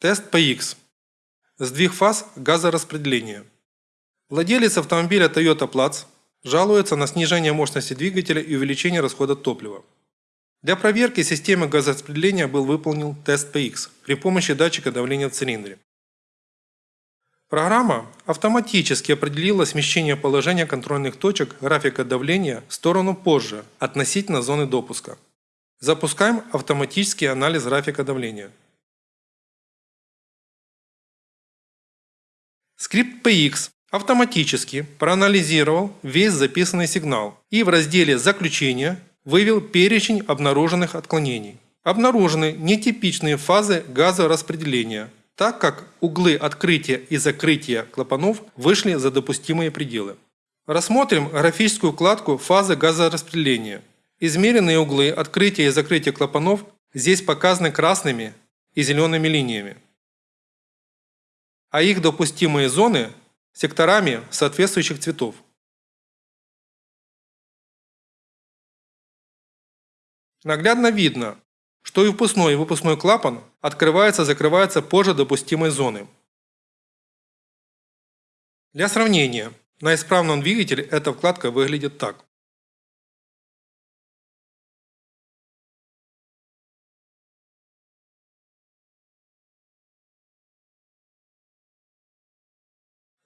Тест PX. Сдвиг фаз газораспределения. Владелец автомобиля Toyota Platz жалуется на снижение мощности двигателя и увеличение расхода топлива. Для проверки системы газораспределения был выполнен тест PX при помощи датчика давления в цилиндре. Программа автоматически определила смещение положения контрольных точек графика давления в сторону позже относительно зоны допуска. Запускаем автоматический анализ графика давления. Скрипт PX автоматически проанализировал весь записанный сигнал и в разделе «Заключение» вывел перечень обнаруженных отклонений. Обнаружены нетипичные фазы газораспределения, так как углы открытия и закрытия клапанов вышли за допустимые пределы. Рассмотрим графическую вкладку «Фазы газораспределения». Измеренные углы открытия и закрытия клапанов здесь показаны красными и зелеными линиями, а их допустимые зоны – секторами соответствующих цветов. Наглядно видно, что и впускной и выпускной клапан открывается-закрывается позже допустимой зоны. Для сравнения, на исправном двигателе эта вкладка выглядит так.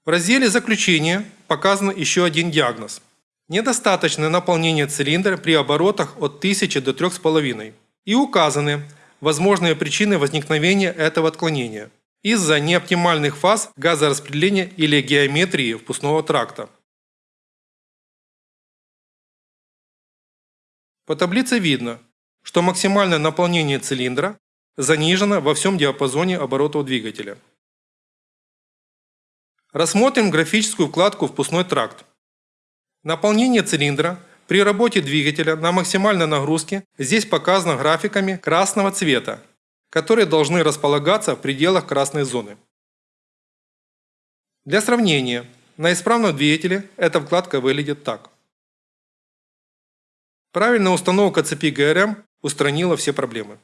В разделе «Заключение» показан еще один диагноз. Недостаточное наполнение цилиндра при оборотах от 1000 до 3,5 и указаны возможные причины возникновения этого отклонения из-за неоптимальных фаз газораспределения или геометрии впускного тракта. По таблице видно, что максимальное наполнение цилиндра занижено во всем диапазоне оборотов двигателя. Рассмотрим графическую вкладку «Впускной тракт». Наполнение цилиндра при работе двигателя на максимальной нагрузке здесь показано графиками красного цвета, которые должны располагаться в пределах красной зоны. Для сравнения, на исправном двигателе эта вкладка выглядит так. Правильная установка цепи ГРМ устранила все проблемы.